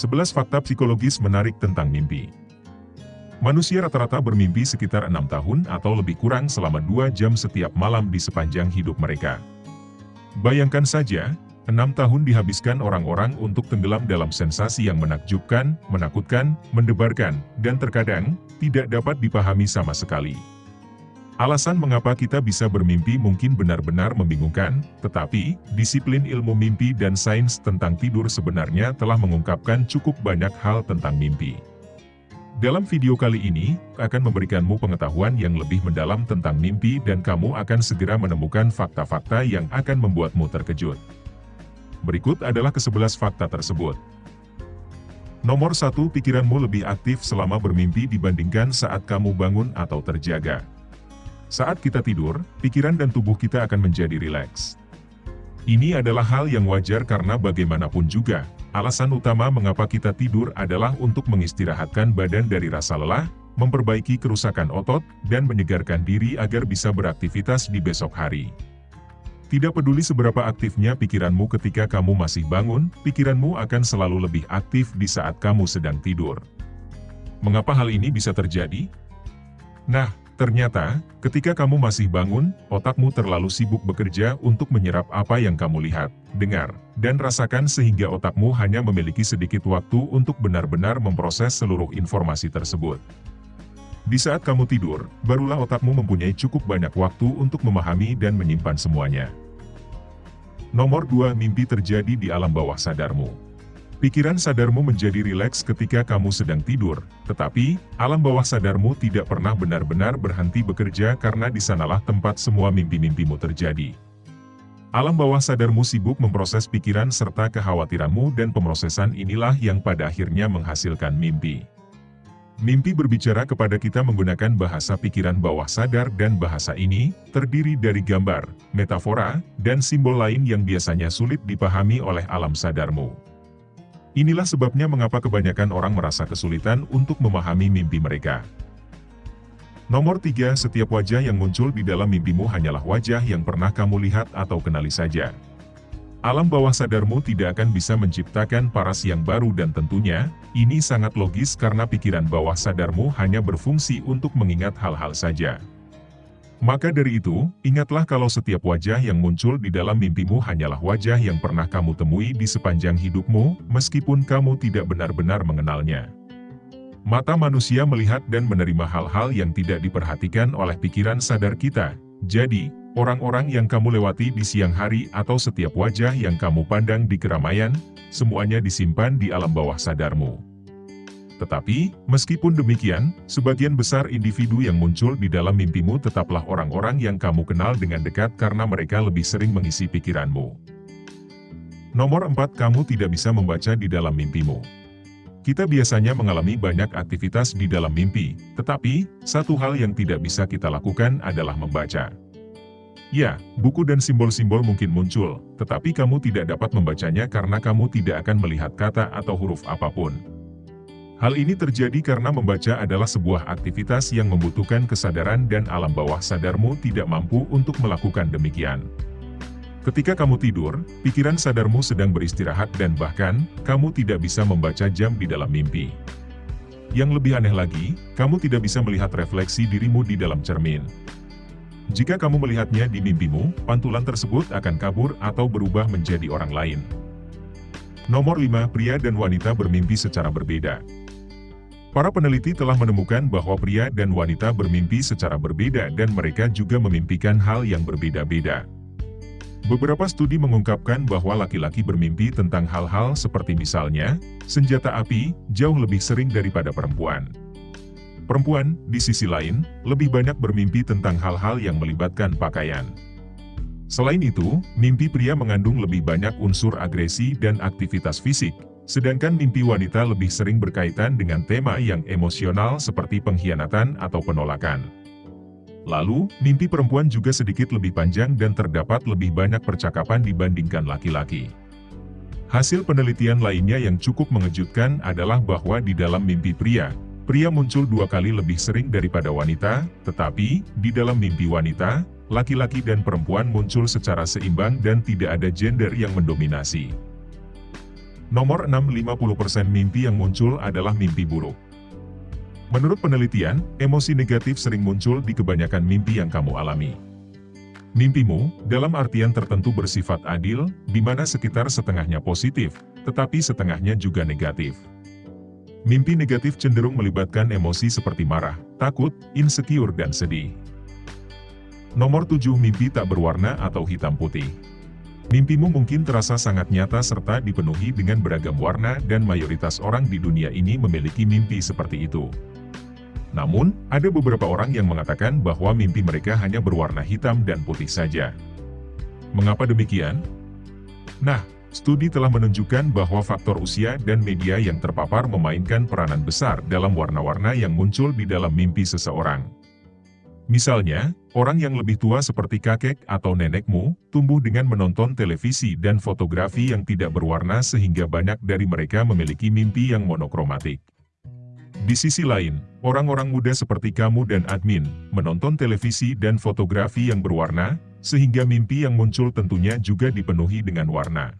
11 fakta psikologis menarik tentang mimpi. Manusia rata-rata bermimpi sekitar enam tahun atau lebih kurang selama dua jam setiap malam di sepanjang hidup mereka. Bayangkan saja, enam tahun dihabiskan orang-orang untuk tenggelam dalam sensasi yang menakjubkan, menakutkan, mendebarkan, dan terkadang, tidak dapat dipahami sama sekali. Alasan mengapa kita bisa bermimpi mungkin benar-benar membingungkan, tetapi, disiplin ilmu mimpi dan sains tentang tidur sebenarnya telah mengungkapkan cukup banyak hal tentang mimpi. Dalam video kali ini, akan memberikanmu pengetahuan yang lebih mendalam tentang mimpi dan kamu akan segera menemukan fakta-fakta yang akan membuatmu terkejut. Berikut adalah ke-11 fakta tersebut. Nomor 1. Pikiranmu lebih aktif selama bermimpi dibandingkan saat kamu bangun atau terjaga. Saat kita tidur, pikiran dan tubuh kita akan menjadi rileks. Ini adalah hal yang wajar karena bagaimanapun juga, alasan utama mengapa kita tidur adalah untuk mengistirahatkan badan dari rasa lelah, memperbaiki kerusakan otot, dan menyegarkan diri agar bisa beraktivitas di besok hari. Tidak peduli seberapa aktifnya pikiranmu ketika kamu masih bangun, pikiranmu akan selalu lebih aktif di saat kamu sedang tidur. Mengapa hal ini bisa terjadi? Nah, Ternyata, ketika kamu masih bangun, otakmu terlalu sibuk bekerja untuk menyerap apa yang kamu lihat, dengar, dan rasakan sehingga otakmu hanya memiliki sedikit waktu untuk benar-benar memproses seluruh informasi tersebut. Di saat kamu tidur, barulah otakmu mempunyai cukup banyak waktu untuk memahami dan menyimpan semuanya. Nomor 2. Mimpi terjadi di alam bawah sadarmu. Pikiran sadarmu menjadi rileks ketika kamu sedang tidur, tetapi, alam bawah sadarmu tidak pernah benar-benar berhenti bekerja karena di sanalah tempat semua mimpi-mimpimu terjadi. Alam bawah sadarmu sibuk memproses pikiran serta kekhawatiranmu dan pemrosesan inilah yang pada akhirnya menghasilkan mimpi. Mimpi berbicara kepada kita menggunakan bahasa pikiran bawah sadar dan bahasa ini, terdiri dari gambar, metafora, dan simbol lain yang biasanya sulit dipahami oleh alam sadarmu. Inilah sebabnya mengapa kebanyakan orang merasa kesulitan untuk memahami mimpi mereka. Nomor 3. Setiap wajah yang muncul di dalam mimpimu hanyalah wajah yang pernah kamu lihat atau kenali saja. Alam bawah sadarmu tidak akan bisa menciptakan paras yang baru dan tentunya, ini sangat logis karena pikiran bawah sadarmu hanya berfungsi untuk mengingat hal-hal saja. Maka dari itu, ingatlah kalau setiap wajah yang muncul di dalam mimpimu hanyalah wajah yang pernah kamu temui di sepanjang hidupmu, meskipun kamu tidak benar-benar mengenalnya. Mata manusia melihat dan menerima hal-hal yang tidak diperhatikan oleh pikiran sadar kita. Jadi, orang-orang yang kamu lewati di siang hari atau setiap wajah yang kamu pandang di keramaian, semuanya disimpan di alam bawah sadarmu. Tetapi, meskipun demikian, sebagian besar individu yang muncul di dalam mimpimu tetaplah orang-orang yang kamu kenal dengan dekat karena mereka lebih sering mengisi pikiranmu. Nomor 4. Kamu tidak bisa membaca di dalam mimpimu. Kita biasanya mengalami banyak aktivitas di dalam mimpi, tetapi, satu hal yang tidak bisa kita lakukan adalah membaca. Ya, buku dan simbol-simbol mungkin muncul, tetapi kamu tidak dapat membacanya karena kamu tidak akan melihat kata atau huruf apa pun. Hal ini terjadi karena membaca adalah sebuah aktivitas yang membutuhkan kesadaran dan alam bawah sadarmu tidak mampu untuk melakukan demikian. Ketika kamu tidur, pikiran sadarmu sedang beristirahat dan bahkan, kamu tidak bisa membaca jam di dalam mimpi. Yang lebih aneh lagi, kamu tidak bisa melihat refleksi dirimu di dalam cermin. Jika kamu melihatnya di mimpimu, pantulan tersebut akan kabur atau berubah menjadi orang lain. Nomor 5. Pria dan wanita bermimpi secara berbeda. Para peneliti telah menemukan bahwa pria dan wanita bermimpi secara berbeda dan mereka juga memimpikan hal yang berbeda-beda. Beberapa studi mengungkapkan bahwa laki-laki bermimpi tentang hal-hal seperti misalnya, senjata api, jauh lebih sering daripada perempuan. Perempuan, di sisi lain, lebih banyak bermimpi tentang hal-hal yang melibatkan pakaian. Selain itu, mimpi pria mengandung lebih banyak unsur agresi dan aktivitas fisik, Sedangkan mimpi wanita lebih sering berkaitan dengan tema yang emosional seperti pengkhianatan atau penolakan. Lalu, mimpi perempuan juga sedikit lebih panjang dan terdapat lebih banyak percakapan dibandingkan laki-laki. Hasil penelitian lainnya yang cukup mengejutkan adalah bahwa di dalam mimpi pria, pria muncul dua kali lebih sering daripada wanita, tetapi, di dalam mimpi wanita, laki-laki dan perempuan muncul secara seimbang dan tidak ada gender yang mendominasi. Nomor 6 50% mimpi yang muncul adalah mimpi buruk. Menurut penelitian, emosi negatif sering muncul di kebanyakan mimpi yang kamu alami. Mimpimu, dalam artian tertentu bersifat adil, di mana sekitar setengahnya positif, tetapi setengahnya juga negatif. Mimpi negatif cenderung melibatkan emosi seperti marah, takut, insecure dan sedih. Nomor 7 Mimpi tak berwarna atau hitam putih. Mimpimu mungkin terasa sangat nyata serta dipenuhi dengan beragam warna dan mayoritas orang di dunia ini memiliki mimpi seperti itu. Namun, ada beberapa orang yang mengatakan bahwa mimpi mereka hanya berwarna hitam dan putih saja. Mengapa demikian? Nah, studi telah menunjukkan bahwa faktor usia dan media yang terpapar memainkan peranan besar dalam warna-warna yang muncul di dalam mimpi seseorang. Misalnya, orang yang lebih tua seperti kakek atau nenekmu, tumbuh dengan menonton televisi dan fotografi yang tidak berwarna sehingga banyak dari mereka memiliki mimpi yang monokromatik. Di sisi lain, orang-orang muda seperti kamu dan admin, menonton televisi dan fotografi yang berwarna, sehingga mimpi yang muncul tentunya juga dipenuhi dengan warna.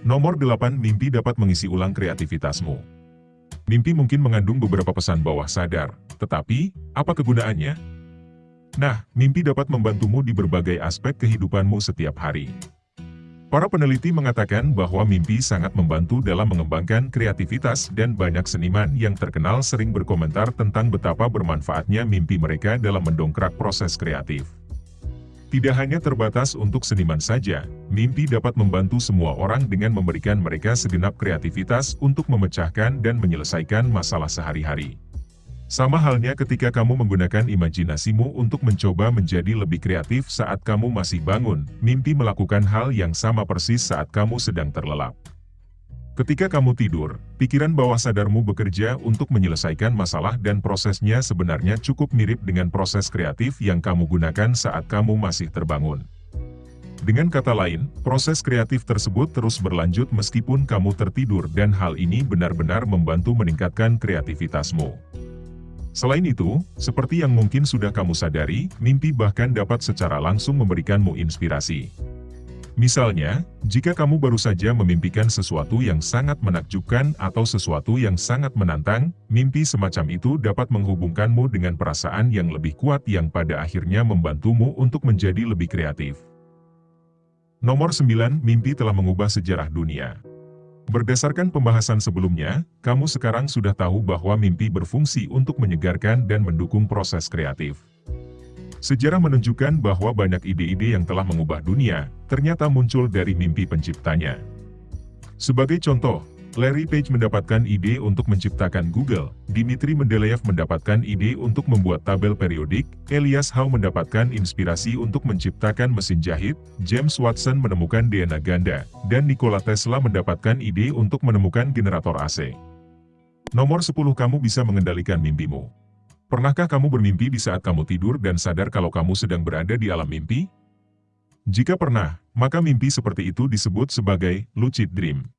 Nomor 8 Mimpi dapat mengisi ulang kreativitasmu. Mimpi mungkin mengandung beberapa pesan bawah sadar, tetapi, apa kegunaannya? Nah, mimpi dapat membantumu di berbagai aspek kehidupanmu setiap hari. Para peneliti mengatakan bahwa mimpi sangat membantu dalam mengembangkan kreativitas dan banyak seniman yang terkenal sering berkomentar tentang betapa bermanfaatnya mimpi mereka dalam mendongkrak proses kreatif. Tidak hanya terbatas untuk seniman saja, mimpi dapat membantu semua orang dengan memberikan mereka segenap kreativitas untuk memecahkan dan menyelesaikan masalah sehari-hari. Sama halnya ketika kamu menggunakan imajinasimu untuk mencoba menjadi lebih kreatif saat kamu masih bangun, mimpi melakukan hal yang sama persis saat kamu sedang terlelap. Ketika kamu tidur, pikiran bawah sadarmu bekerja untuk menyelesaikan masalah dan prosesnya sebenarnya cukup mirip dengan proses kreatif yang kamu gunakan saat kamu masih terbangun. Dengan kata lain, proses kreatif tersebut terus berlanjut meskipun kamu tertidur dan hal ini benar-benar membantu meningkatkan kreativitasmu. Selain itu, seperti yang mungkin sudah kamu sadari, mimpi bahkan dapat secara langsung memberikanmu inspirasi. Misalnya, jika kamu baru saja memimpikan sesuatu yang sangat menakjubkan atau sesuatu yang sangat menantang, mimpi semacam itu dapat menghubungkanmu dengan perasaan yang lebih kuat yang pada akhirnya membantumu untuk menjadi lebih kreatif. Nomor 9, mimpi telah mengubah sejarah dunia. Berdasarkan pembahasan sebelumnya, kamu sekarang sudah tahu bahwa mimpi berfungsi untuk menyegarkan dan mendukung proses kreatif. Sejarah menunjukkan bahwa banyak ide-ide yang telah mengubah dunia, ternyata muncul dari mimpi penciptanya. Sebagai contoh, Larry Page mendapatkan ide untuk menciptakan Google, Dimitri Mendeleev mendapatkan ide untuk membuat tabel periodik, Elias Howe mendapatkan inspirasi untuk menciptakan mesin jahit, James Watson menemukan DNA ganda, dan Nikola Tesla mendapatkan ide untuk menemukan generator AC. Nomor 10 Kamu bisa mengendalikan mimpimu. Pernahkah kamu bermimpi di saat kamu tidur dan sadar kalau kamu sedang berada di alam mimpi? Jika pernah, maka mimpi seperti itu disebut sebagai lucid dream.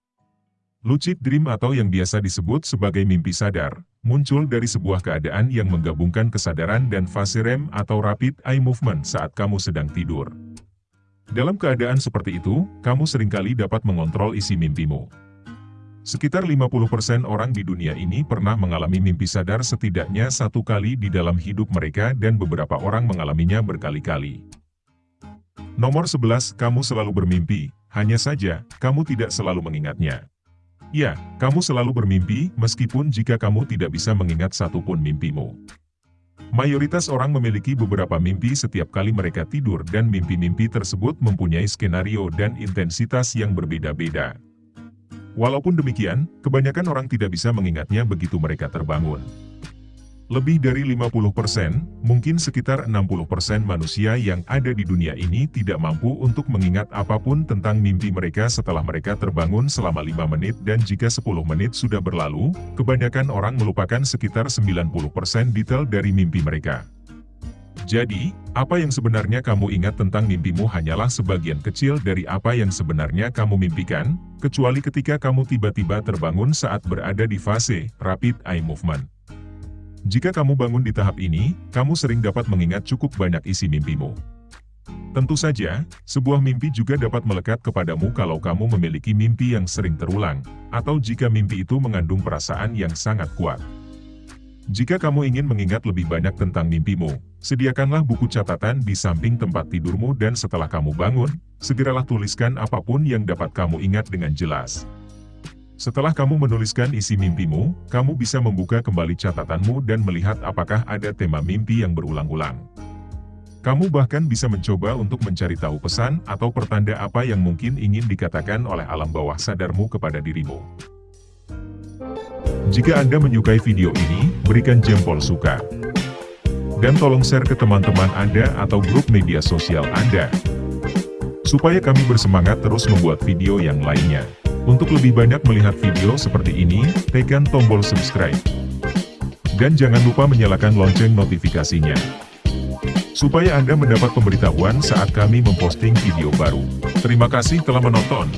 Lucid dream atau yang biasa disebut sebagai mimpi sadar, muncul dari sebuah keadaan yang menggabungkan kesadaran dan fase REM atau Rapid Eye Movement saat kamu sedang tidur. Dalam keadaan seperti itu, kamu sering kali dapat mengontrol isi mimpimu. Sekitar 50% orang di dunia ini pernah mengalami mimpi sadar setidaknya satu kali di dalam hidup mereka dan beberapa orang mengalaminya berkali-kali. Nomor 11, kamu selalu bermimpi, hanya saja, kamu tidak selalu mengingatnya. Ya, kamu selalu bermimpi, meskipun jika kamu tidak bisa mengingat satupun mimpimu. Mayoritas orang memiliki beberapa mimpi setiap kali mereka tidur dan mimpi-mimpi tersebut mempunyai skenario dan intensitas yang berbeda-beda. Walaupun demikian, kebanyakan orang tidak bisa mengingatnya begitu mereka terbangun. Lebih dari 50%, mungkin sekitar 60% manusia yang ada di dunia ini tidak mampu untuk mengingat apa pun tentang mimpi mereka setelah mereka terbangun selama 5 menit dan jika 10 menit sudah berlalu, kebanyakan orang melupakan sekitar 90% detail dari mimpi mereka. Jadi, apa yang sebenarnya kamu ingat tentang mimpimu hanyalah sebagian kecil dari apa yang sebenarnya kamu mimpikan, kecuali ketika kamu tiba-tiba terbangun saat berada di fase rapid eye movement. Jika kamu bangun di tahap ini, kamu sering dapat mengingat cukup banyak isi mimpimu. Tentu saja, sebuah mimpi juga dapat melekat kepadamu kalau kamu memiliki mimpi yang sering terulang, atau jika mimpi itu mengandung perasaan yang sangat kuat. Jika kamu ingin mengingat lebih banyak tentang mimpimu, sediakanlah buku catatan di samping tempat tidurmu dan setelah kamu bangun, segeralah tuliskan apa pun yang dapat kamu ingat dengan jelas. Setelah kamu menuliskan isi mimpimu, kamu bisa membuka kembali catatanmu dan melihat apakah ada tema mimpi yang berulang-ulang. Kamu bahkan bisa mencoba untuk mencari tahu pesan atau pertanda apa yang mungkin ingin dikatakan oleh alam bawah sadarmu kepada dirimu. Jika Anda menyukai video ini, berikan jempol suka. Dan tolong share ke teman-teman Anda atau grup media sosial Anda. Supaya kami bersemangat terus membuat video yang lainnya. Untuk lebih banyak melihat video seperti ini, tekan tombol subscribe. Dan jangan lupa menyalakan lonceng notifikasinya supaya Anda mendapat pemberitahuan saat kami memposting video baru. Terima kasih telah menonton.